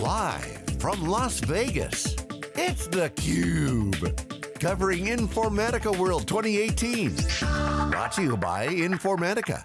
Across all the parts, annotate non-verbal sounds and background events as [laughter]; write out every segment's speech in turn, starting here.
Live from Las Vegas, it's theCUBE. Covering Informatica World 2018. Brought to you by Informatica.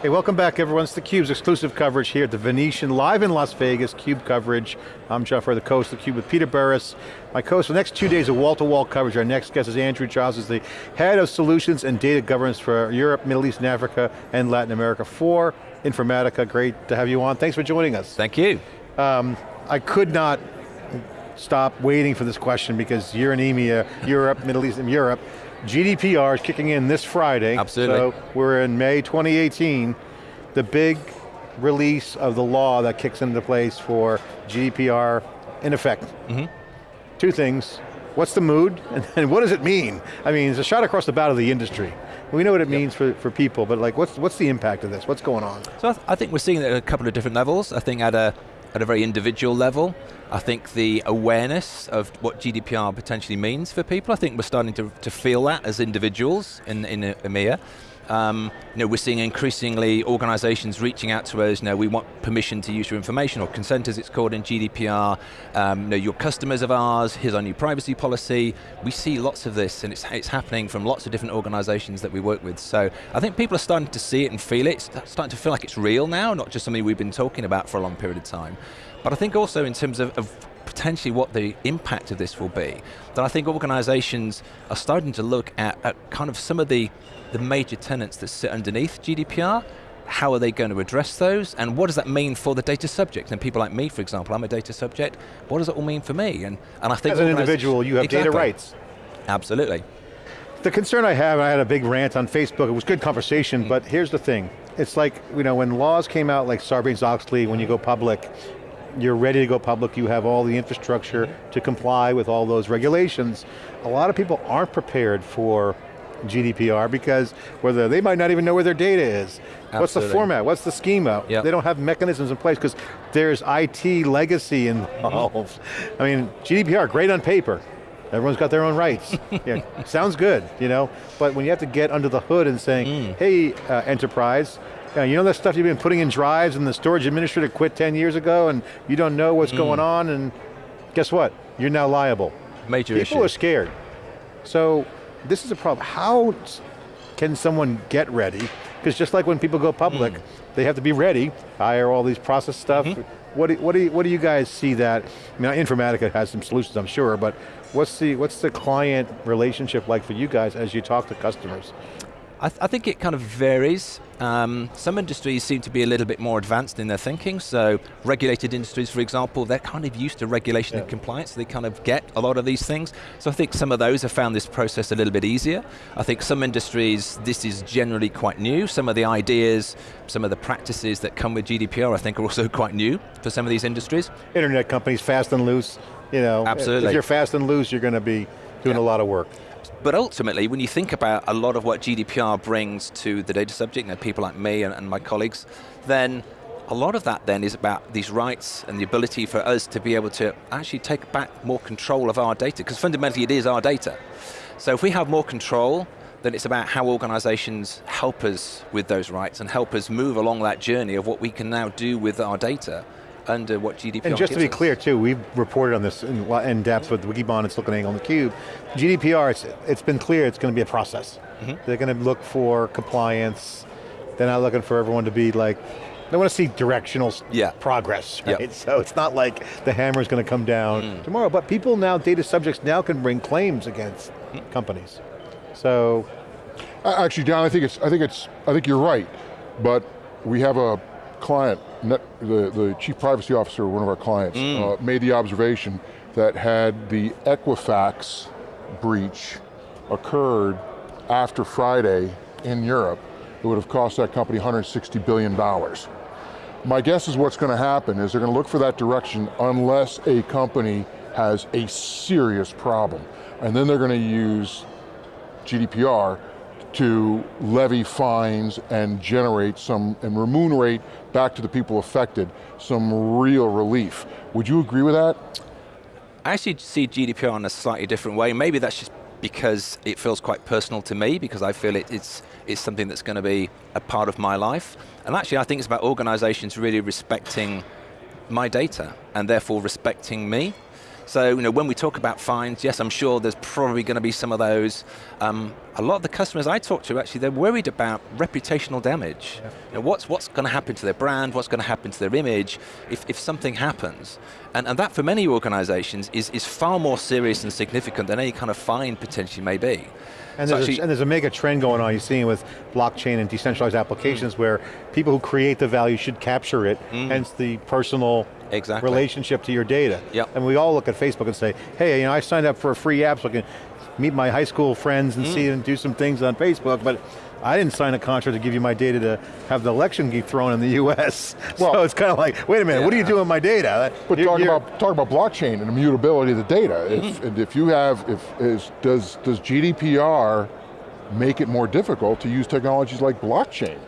Hey, welcome back everyone. It's theCUBE's exclusive coverage here at the Venetian, live in Las Vegas, CUBE coverage. I'm John Furrier, the co-host of theCUBE with Peter Burris. My co-host for the next two days of wall-to-wall -wall coverage. Our next guest is Andrew Giles, is the head of solutions and data governance for Europe, Middle East and Africa, and Latin America for Informatica. Great to have you on. Thanks for joining us. Thank you. Um, I could not stop waiting for this question because you're in EMEA, Europe, Middle East and Europe. GDPR is kicking in this Friday. Absolutely. So we're in May 2018. The big release of the law that kicks into place for GDPR in effect. Mm -hmm. Two things. What's the mood [laughs] and what does it mean? I mean, it's a shot across the bow of the industry. We know what it yep. means for, for people, but like what's, what's the impact of this? What's going on? So I, th I think we're seeing it at a couple of different levels. I think at a, at a very individual level. I think the awareness of what GDPR potentially means for people, I think we're starting to, to feel that as individuals in, in EMEA. Um, you know, we're seeing increasingly organizations reaching out to us, you know, we want permission to use your information, or consent as it's called in GDPR, um, you know, your customers of ours, here's our new privacy policy. We see lots of this, and it's, it's happening from lots of different organizations that we work with. So I think people are starting to see it and feel it, it's starting to feel like it's real now, not just something we've been talking about for a long period of time. But I think also in terms of, of potentially what the impact of this will be, that I think organizations are starting to look at, at kind of some of the, the major tenants that sit underneath GDPR, how are they going to address those, and what does that mean for the data subject? And people like me, for example, I'm a data subject, what does it all mean for me? And, and I think- As an individual, you have exactly. data rights. Absolutely. The concern I have, I had a big rant on Facebook, it was good conversation, mm. but here's the thing. It's like, you know, when laws came out like Sarbanes-Oxley, when you go public, you're ready to go public, you have all the infrastructure to comply with all those regulations. A lot of people aren't prepared for GDPR because whether they might not even know where their data is. Absolutely. What's the format, what's the schema? Yep. They don't have mechanisms in place because there's IT legacy involved. I mean, GDPR, great on paper. Everyone's got their own rights. [laughs] yeah, sounds good, you know, but when you have to get under the hood and saying, mm. hey, uh, enterprise, uh, you know that stuff you've been putting in drives and the storage administrator quit 10 years ago and you don't know what's mm. going on and guess what? You're now liable. Major People issue. are scared. So this is a problem. How can someone get ready? Because just like when people go public, mm. they have to be ready, hire all these process stuff. Mm -hmm. What, do, what, do you, what do you guys see that, I mean Informatica has some solutions I'm sure, but what's the, what's the client relationship like for you guys as you talk to customers? I, th I think it kind of varies. Um, some industries seem to be a little bit more advanced in their thinking, so regulated industries, for example, they're kind of used to regulation yeah. and compliance, so they kind of get a lot of these things. So I think some of those have found this process a little bit easier. I think some industries, this is generally quite new. Some of the ideas, some of the practices that come with GDPR, I think are also quite new for some of these industries. Internet companies, fast and loose, you know. Absolutely. If you're fast and loose, you're going to be doing yeah. a lot of work. But ultimately, when you think about a lot of what GDPR brings to the data subject, you know, people like me and, and my colleagues, then a lot of that then is about these rights and the ability for us to be able to actually take back more control of our data, because fundamentally it is our data. So if we have more control, then it's about how organizations help us with those rights and help us move along that journey of what we can now do with our data under what GDPR And just to be us. clear too, we've reported on this in, in depth with Wikibon and SiliconANGLE on theCUBE. GDPR, it's, it's been clear it's going to be a process. Mm -hmm. They're going to look for compliance. They're not looking for everyone to be like, they want to see directional yeah. progress, right? Yep. So it's not like the hammer is going to come down mm. tomorrow, but people now, data subjects now can bring claims against mm. companies. So. Actually, Dan, I think it's, I think it's, I think you're right, but we have a client, net, the, the chief privacy officer of one of our clients, mm. uh, made the observation that had the Equifax breach occurred after Friday in Europe, it would have cost that company $160 billion. My guess is what's going to happen is they're going to look for that direction unless a company has a serious problem. And then they're going to use GDPR to levy fines and generate some, and remunerate back to the people affected some real relief. Would you agree with that? I actually see GDPR in a slightly different way. Maybe that's just because it feels quite personal to me, because I feel it, it's, it's something that's going to be a part of my life. And actually I think it's about organizations really respecting my data and therefore respecting me. So, you know, when we talk about fines, yes, I'm sure there's probably going to be some of those. Um, a lot of the customers I talk to, actually, they're worried about reputational damage. Yeah. You know, what's what's going to happen to their brand? What's going to happen to their image if, if something happens? And, and that, for many organizations, is, is far more serious and significant than any kind of fine potentially may be. And there's, actually, a, and there's, a, mega trend going on, you're seeing with blockchain and decentralized applications mm. where people who create the value should capture it, mm. hence the personal exactly. relationship to your data. Yep. And we all look at Facebook and say, hey, you know, I signed up for a free app so I can meet my high school friends and mm. see and do some things on Facebook, but I didn't sign a contract to give you my data to have the election get thrown in the [laughs] US. Well, so it's kind of like, wait a minute, yeah. what are you doing with my data? But talk about talk about blockchain and immutability of the data. Mm -hmm. If, mm-hmm. if you have, if is, does does GDPR make it more difficult to use technologies like blockchain?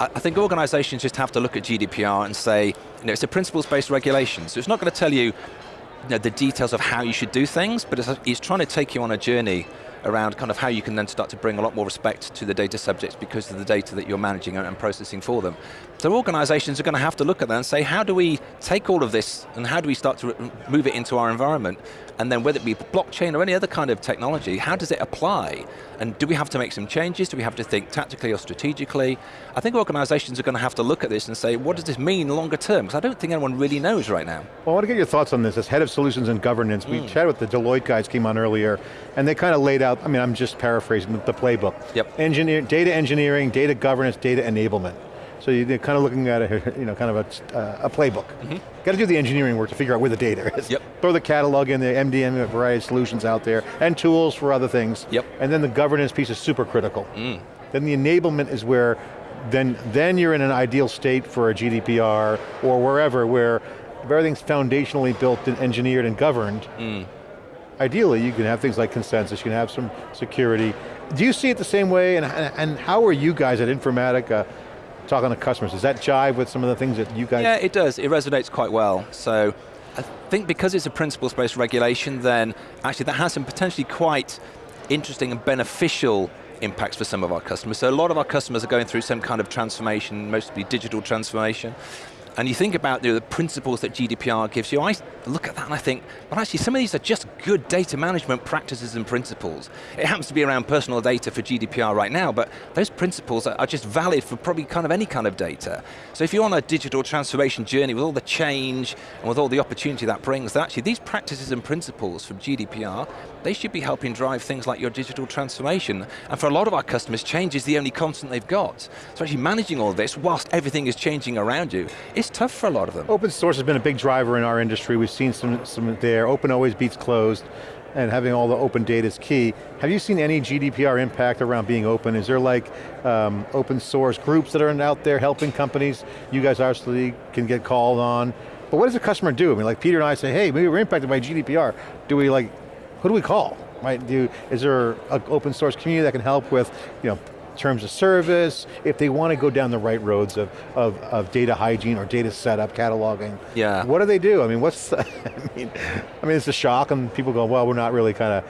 I think organizations just have to look at GDPR and say, you know, it's a principles-based regulation, so it's not going to tell you, you know, the details of how you should do things, but it's, it's trying to take you on a journey around kind of how you can then start to bring a lot more respect to the data subjects because of the data that you're managing and processing for them. So organizations are going to have to look at that and say, how do we take all of this and how do we start to move it into our environment? And then whether it be blockchain or any other kind of technology, how does it apply? And do we have to make some changes? Do we have to think tactically or strategically? I think organizations are going to have to look at this and say, what does this mean longer term? Because I don't think anyone really knows right now. Well, I want to get your thoughts on this. As head of solutions and governance, mm. we chatted with the Deloitte guys came on earlier, and they kind of laid out, I mean, I'm just paraphrasing the playbook. Yep. Engineer, data engineering, data governance, data enablement. So you're kind of looking at a, you know, kind of a, uh, a playbook. Mm -hmm. Got to do the engineering work to figure out where the data is. Yep. Throw the catalog in, the MDM, a variety of solutions out there, and tools for other things. Yep. And then the governance piece is super critical. Mm. Then the enablement is where, then, then you're in an ideal state for a GDPR, or wherever, where everything's foundationally built and engineered and governed. Mm. Ideally, you can have things like consensus, you can have some security. Do you see it the same way, and, and how are you guys at Informatica uh, talking to customers. Does that jive with some of the things that you guys? Yeah, it does. It resonates quite well. So I think because it's a principles-based regulation, then actually that has some potentially quite interesting and beneficial impacts for some of our customers. So a lot of our customers are going through some kind of transformation, mostly digital transformation. And you think about the principles that GDPR gives you, I look at that and I think, well actually some of these are just good data management practices and principles. It happens to be around personal data for GDPR right now, but those principles are just valid for probably kind of any kind of data. So if you're on a digital transformation journey with all the change and with all the opportunity that brings, then actually these practices and principles from GDPR, they should be helping drive things like your digital transformation. And for a lot of our customers, change is the only constant they've got. So actually managing all this whilst everything is changing around you it's tough for a lot of them. Open source has been a big driver in our industry. We've seen some, some there. Open always beats closed and having all the open data is key. Have you seen any GDPR impact around being open? Is there like um, open source groups that are out there helping companies? You guys obviously can get called on. But what does a customer do? I mean, like Peter and I say, hey, maybe we're impacted by GDPR. Do we like, who do we call? Right? Do, is there an open source community that can help with, you know, terms of service, if they want to go down the right roads of, of, of data hygiene or data setup, cataloging. Yeah. What do they do? I mean, what's, [laughs] I mean, I mean, it's a shock and people go, well, we're not really kind of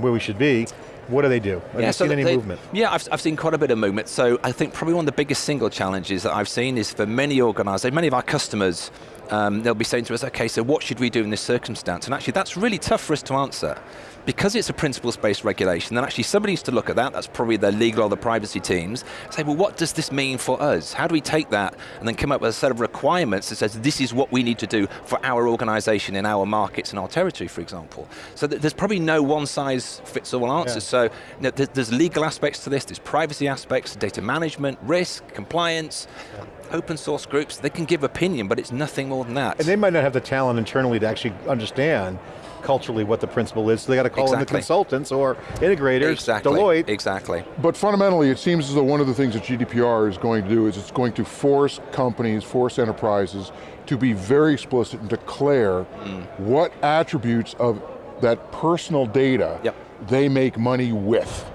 where we should be. What do they do? Have yeah, you so seen any they, movement? Yeah, I've, I've seen quite a bit of movement. So I think probably one of the biggest single challenges that I've seen is for many organizations, many of our customers, um, they'll be saying to us, okay, so what should we do in this circumstance? And actually that's really tough for us to answer because it's a principles-based regulation, then actually somebody needs to look at that, that's probably the legal or the privacy teams, say, well, what does this mean for us? How do we take that and then come up with a set of requirements that says this is what we need to do for our organization in our markets and our territory, for example. So there's probably no one-size-fits-all answer. Yeah. So you know, there's legal aspects to this, there's privacy aspects, data management, risk, compliance, yeah open source groups, they can give opinion, but it's nothing more than that. And they might not have the talent internally to actually understand culturally what the principle is, so they got to call exactly. in the consultants or integrators, exactly. Deloitte. Exactly. But fundamentally, it seems as though one of the things that GDPR is going to do is it's going to force companies, force enterprises to be very explicit and declare mm. what attributes of that personal data yep. they make money with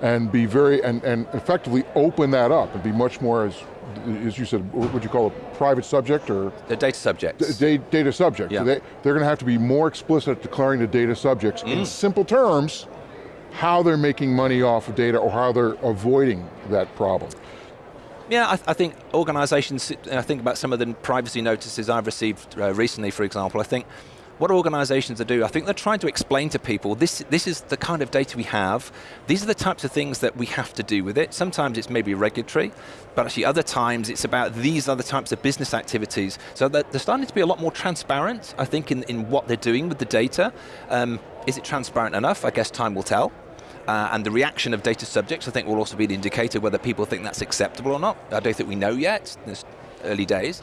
and be very, and, and effectively open that up and be much more as as you said, what would you call a private subject or? The data subjects. Data subject. Yeah. So they, they're going to have to be more explicit at declaring the data subjects mm. in simple terms how they're making money off of data or how they're avoiding that problem. Yeah, I, I think organizations, I think about some of the privacy notices I've received uh, recently, for example, I think what organizations are doing, I think they're trying to explain to people, this, this is the kind of data we have, these are the types of things that we have to do with it. Sometimes it's maybe regulatory, but actually other times it's about these other types of business activities. So they're starting to be a lot more transparent, I think, in, in what they're doing with the data. Um, is it transparent enough? I guess time will tell. Uh, and the reaction of data subjects, I think, will also be an indicator whether people think that's acceptable or not. I don't think we know yet, there's early days.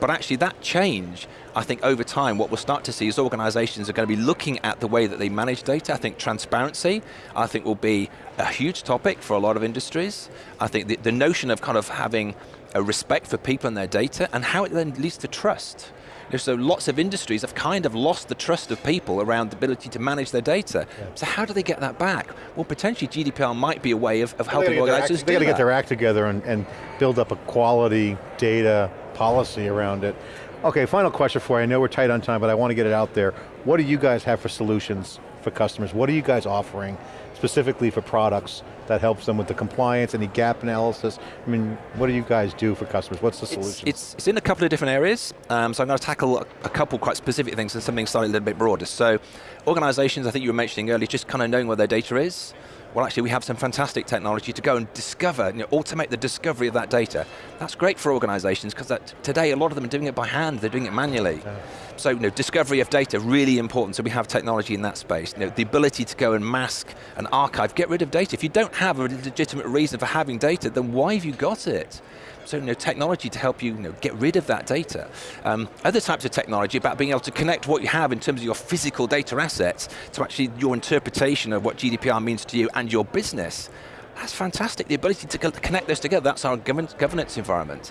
But actually that change, I think over time, what we'll start to see is organizations are going to be looking at the way that they manage data. I think transparency, I think will be a huge topic for a lot of industries. I think the, the notion of kind of having a respect for people and their data and how it then leads to trust. So lots of industries have kind of lost the trust of people around the ability to manage their data. Yeah. So how do they get that back? Well, potentially GDPR might be a way of, of helping organizations They got to get their act together and, and build up a quality data policy around it. Okay, final question for you. I know we're tight on time, but I want to get it out there. What do you guys have for solutions for customers? What are you guys offering specifically for products that helps them with the compliance, any gap analysis? I mean, what do you guys do for customers? What's the solution? It's, it's, in a couple of different areas, um, so I'm going to tackle a, a couple quite specific things and something slightly a little bit broader. So, organizations, I think you were mentioning earlier, just kind of knowing where their data is, well actually we have some fantastic technology to go and discover, you know, automate the discovery of that data. That's great for organizations because today a lot of them are doing it by hand, they're doing it manually. Yeah. So you know, discovery of data, really important, so we have technology in that space. You know, the ability to go and mask and archive, get rid of data. If you don't have a legitimate reason for having data, then why have you got it? So you know, technology to help you, you know, get rid of that data. Um, other types of technology about being able to connect what you have in terms of your physical data assets to actually your interpretation of what GDPR means to you and your business. That's fantastic, the ability to connect those together, that's our governance environment.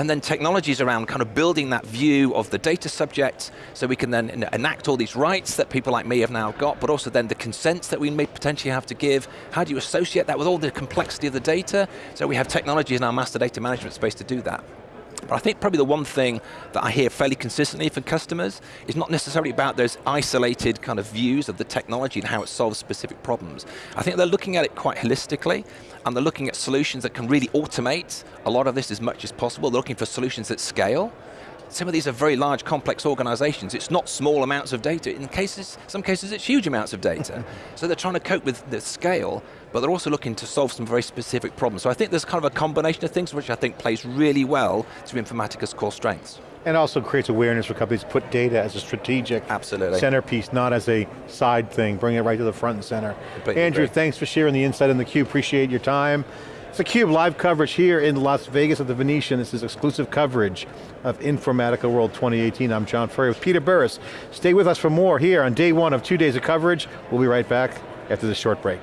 And then technologies around kind of building that view of the data subject so we can then enact all these rights that people like me have now got, but also then the consents that we may potentially have to give. How do you associate that with all the complexity of the data? So we have technologies in our master data management space to do that. But I think probably the one thing that I hear fairly consistently from customers is not necessarily about those isolated kind of views of the technology and how it solves specific problems. I think they're looking at it quite holistically, and they're looking at solutions that can really automate a lot of this as much as possible. They're looking for solutions that scale, some of these are very large, complex organizations. It's not small amounts of data. In cases, some cases it's huge amounts of data. [laughs] so they're trying to cope with the scale, but they're also looking to solve some very specific problems. So I think there's kind of a combination of things which I think plays really well to Informatica's core strengths. And also creates awareness for companies to put data as a strategic Absolutely. centerpiece, not as a side thing, bring it right to the front and center. Andrew, thanks for sharing the insight on the cube. appreciate your time. It's a theCUBE live coverage here in Las Vegas at the Venetian. This is exclusive coverage of Informatica World 2018. I'm John Furrier with Peter Burris. Stay with us for more here on day one of two days of coverage. We'll be right back after this short break.